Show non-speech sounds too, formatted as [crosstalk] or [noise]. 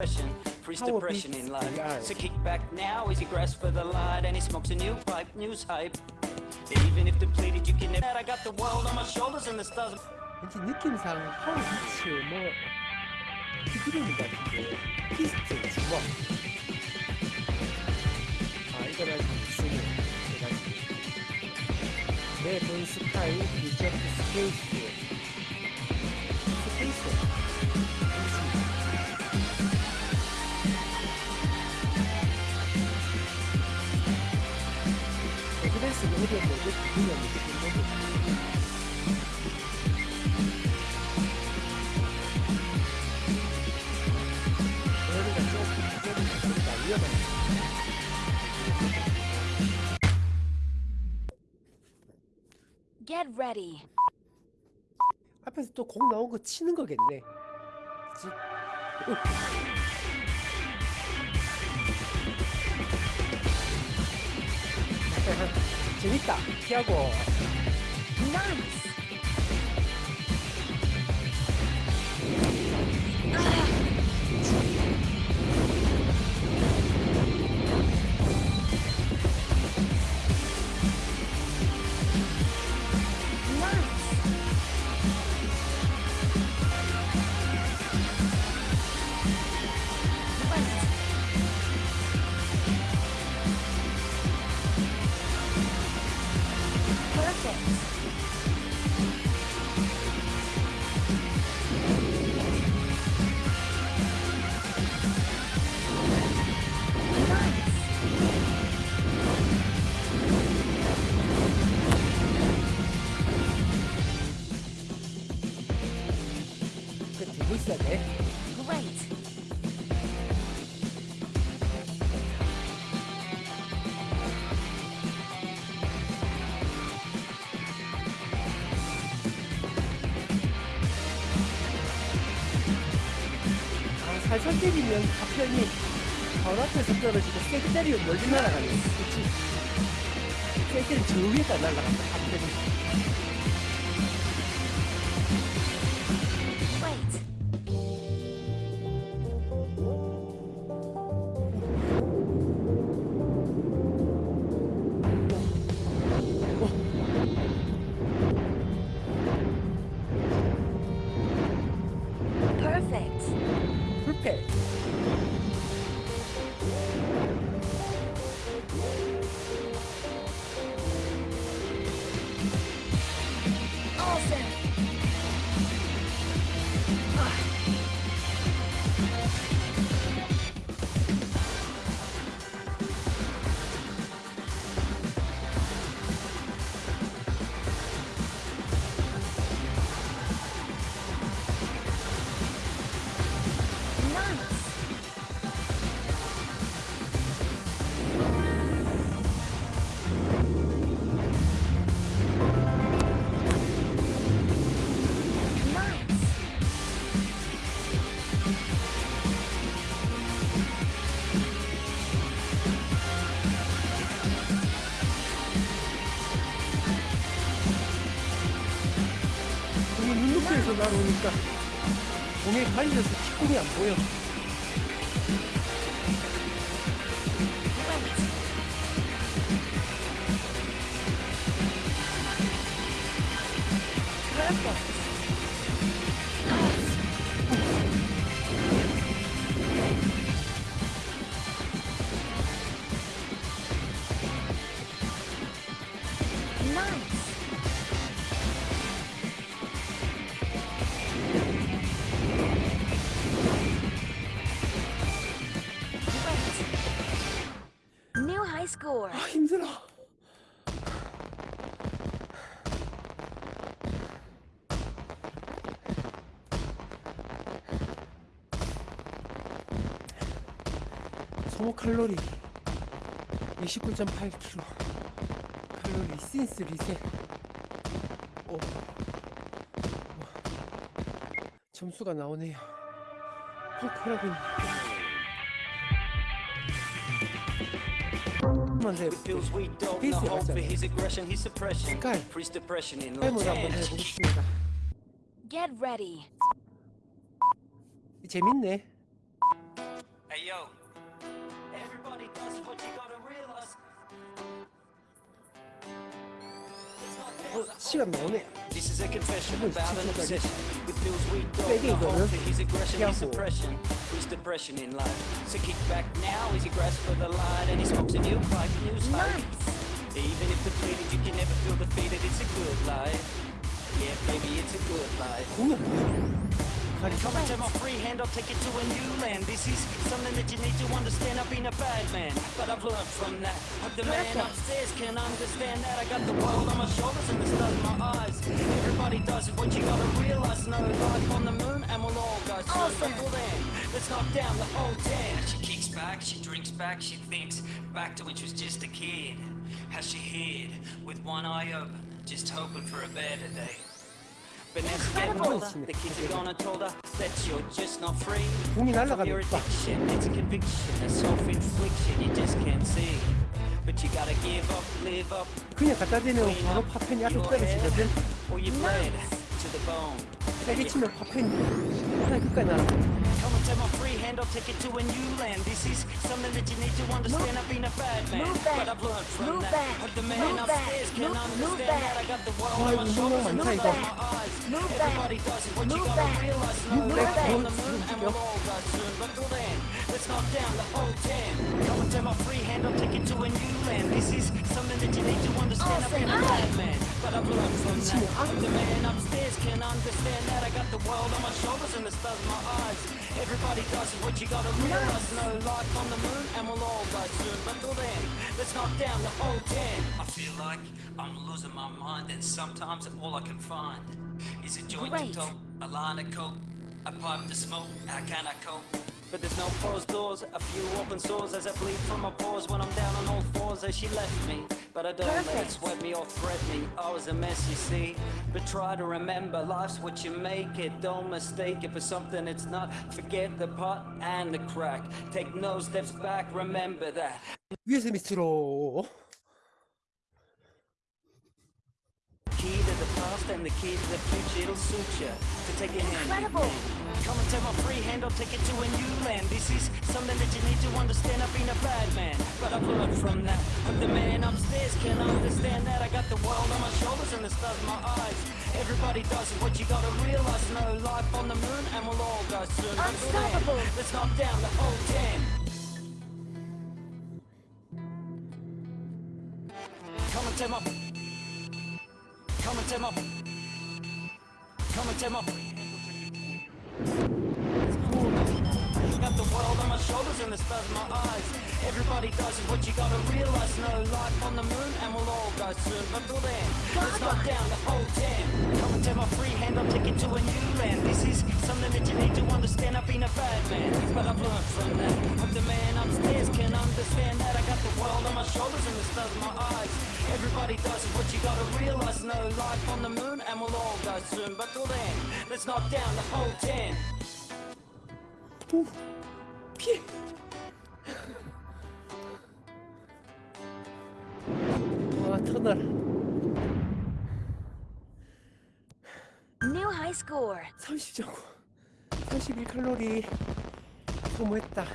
depression, freeze Power depression beats in life. VR. So kick back now as he grasps for the light and he smokes a new pipe, news hype. Even if depleted, you can never. I got the world on my shoulders and the stars. 왠지 느낌상 파워 비츠 뭐 비트리는 것 같은데 피스트 주먹 아 이거는 주문 해가지고 내본 스타일 리젝트 스페이스 스트레스 요리에 대해 분명히 느낀 거죠. Get ready. 앞에서 또 공 나온 거 치는 거겠네. 어. [laughs] 재밌다. 피하고. 나이스. 그 들고 있어야 돼. Great. 아, 살살 때리면 파편이 바로 앞에서 떨어지고 세게 때리면 멀리 날아가네. 그치? 세게 때리면 저 위에다 날아간다, 파편이. 공이 눈높이에서 날아오니까 공에 갈려서 뒷공이 안 보여. Nice. 아, 힘들어. 소모 칼로리 29.8kg 칼로리 신스 리셋 오. 오. 점수가 나오네요 펑크라고 머를 한번 life. 해보겠습니다 Get ready. [laughs] 재밌네 Hey yo. Everybody does what you gotta realize. 시간 나오네. This is a confession Wait, about an check it obsession with Bill's weak dog. Maybe The whole 이거는 to his aggression, his 피하고. suppression, his depression in life. So kick back now as he grasps for the light and he smokes a new pipe, new pipe. Nice. Even if depleted, you can never feel defeated. It's a good life. Yeah, baby, it's a good life. But come and take my free hand, I'll take it to a new land. This is something that you need to understand. I've been a bad man, but I've learned from that. I'm the man upstairs can understand that. I got the world on my shoulders and the stars in my eyes. Everybody does it, what you gotta realize. No life on the moon and we'll all go soon. Awesome. Well then, let's knock down the whole town. She kicks back, she drinks back, she thinks back to when she was just a kid. How she hid with one eye open, just hoping for a better day. But now she's getting Incredible. older. The kids have gone and told her that you're just not free. 공이 From 날아가네. your 오빠. addiction, it's a conviction, a self-infliction you just can't see. But you gotta give up, live up, 그냥 갖다 대면 clean 바로 up 파편이 앞에 your head, 떨어지거든. or you bled to the bone. 세게 치면 파편이 하나 끝까지 날아. Come and take my free hand, I'll take you to a new land. This is something that you need to understand. I've been a bad man, Move back. but I've learned from Move that. back. But the man Move back. upstairs can Move- move understand back. that. I got the world Why on my would you shoulders know and I'm the saying stars in that? my eyes. Move back. Does it, what you Move gotta back. realize. No uh, Move life back. on the moon, and we'll all die soon. But till then, let's knock down the whole ten. Come and take my free hand, I'll take you to a new land. This is something that you need to understand. I've been a bad man, but I've learned from that. Awesome. But the man upstairs can understand that. I got the world on my shoulders and the stars in my eyes. Everybody does it, what you gotta realize. No life on the moon, and we'll all die soon. But till then, let's knock down the whole ten. I feel like I'm losing my mind, and sometimes all I can find is a joint Great. to toke, a line of coke, a pipe to smoke. How can I cope? But there's no closed doors, a few open sores as I bleed from my pores when I'm down on all fours as she left me. But I don't let it Perfect. sweat me or threat me. I was a mess, you see. But try to remember, life's what you make it. Don't mistake it for something it's not. Forget the pot and the crack. Take no steps back, remember that. 위에서 밑으로. the and the key to the future, it'll suit you to take a hand. Incredible. Come and take my free hand, I'll take you to a new land. This is something that you need to understand. I've been a bad man, but I've learned from that. But the man upstairs can understand that. I got the world on my shoulders and the stars in my eyes. Everybody does it, what you gotta realize. No life on the moon, and we'll all die soon. Unstoppable. Let's knock down the whole ten. Come and take my Come and take my Come and take my Got the world on my shoulders and the stars in my eyes. Everybody does it, what you gotta realize. No life on the moon, and we'll all die soon. But till then, let's knock down the whole ten. Come and take my free hand, I'll take you to a new land. This is something that you need to understand. I've been a bad man, but I've learned from that. But the man upstairs can understand that. I got the world on my shoulders and the stars in my eyes Everybody does it, what you gotta realize. No life on the moon, and we'll all die soon. But till then, let's knock down the whole ten. 오, 피해. 와, 터널. New high score. 30.9. 31칼로리 소모했다.